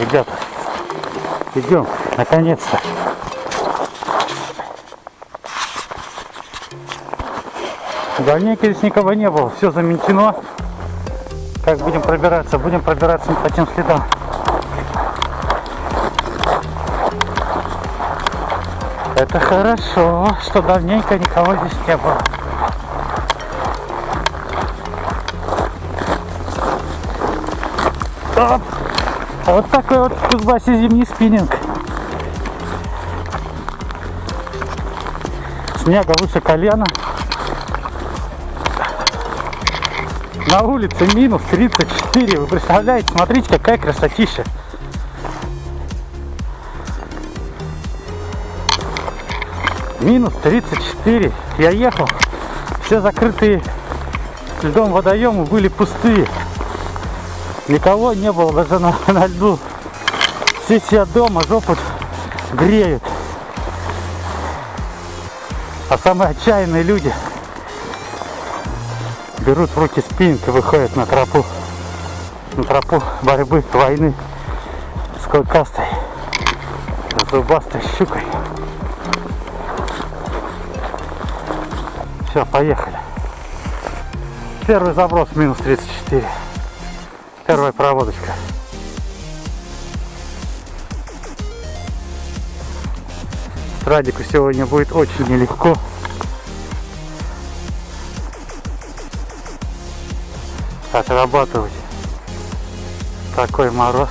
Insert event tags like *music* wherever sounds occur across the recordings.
ребята. Идем, наконец-то. Давненько здесь никого не было, все заметено. Как будем пробираться? Будем пробираться по тем следам. Это хорошо, что давненько никого здесь не было. Оп! А вот такой вот в Кузбассе зимний спиннинг. Снега выше колена. На улице минус 34. Вы представляете? Смотрите, какая красотища. Минус 34. Я ехал. Все закрытые льдом водоемы были пустые. Никого не было даже на, на льду. Все сидят дома, жопу греют. А самые отчаянные люди берут в руки спиннинг и выходят на тропу. На тропу борьбы, войны с клыкастой, зубастой щукой. Все, поехали. Первый заброс минус 34. Первая проводочка. Радику сегодня будет очень нелегко. Отрабатывать такой мороз.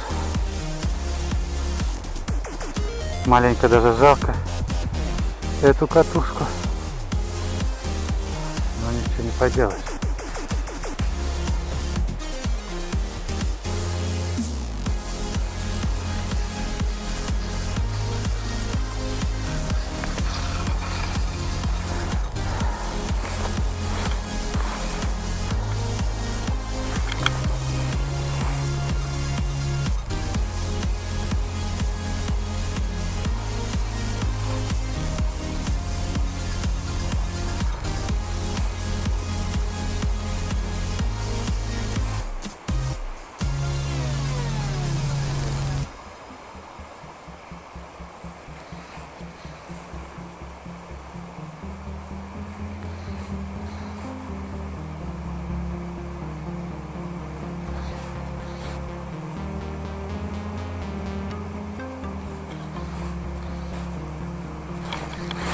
Маленько даже жалко эту катушку. Но ничего не поделаешь.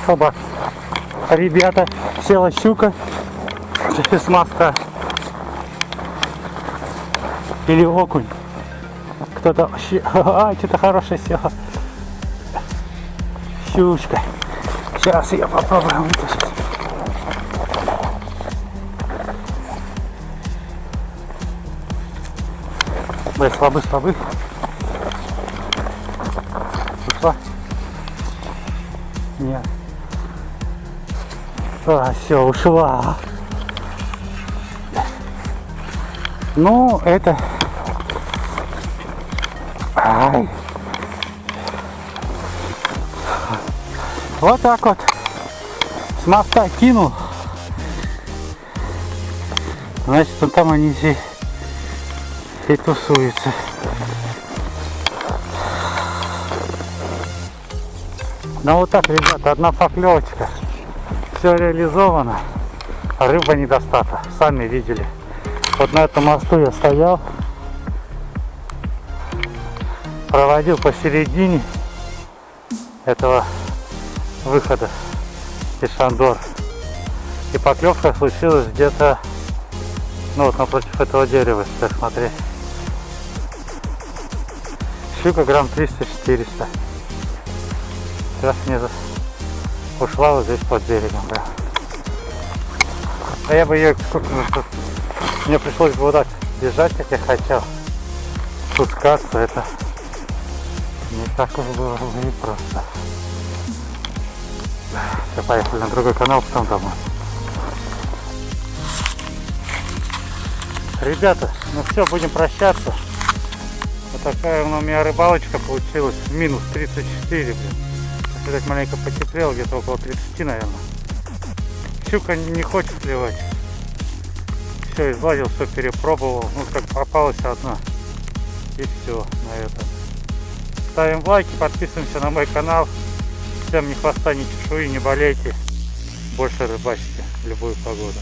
Оба. Ребята, села щука с моста. Или окунь. Кто-то... *laughs* А, что-то хорошее села. Щучка. Сейчас ее попробуем вытащить. Ой, слабый, слабый. Ушла? Нет. А, все, ушла. Ну, это... Ай. Вот так вот. С моста кинул. Значит, он там они все и тусуются. Ну вот так, ребята, одна поклевочка. Все реализовано. Рыба недостата. Сами видели. Вот на этом мосту я стоял. Проводил посередине этого выхода из Шандор. И поклевка случилась где-то, ну вот напротив этого дерева, если смотреть. Щука грамм 300-400. Сейчас мне за- ушла вот здесь под берегом, да. А я бы ее, мне пришлось бы вот так бежать, как я хотел. Спускаться, это не так уж было бы непросто. Все, поехали на другой канал, потом домой. Ребята, ну все, будем прощаться. Вот такая у меня рыбалочка получилась. Минус 34, блин. Видать, маленько потеплело, где-то около 30, наверное. Щука не хочет клевать. Все, излазил, все перепробовал. Ну, как попалась одна. И все на этом. Ставим лайки, подписываемся на мой канал. Всем ни хвоста, ни чешуи, не болейте. Больше рыбачьте в любую погоду.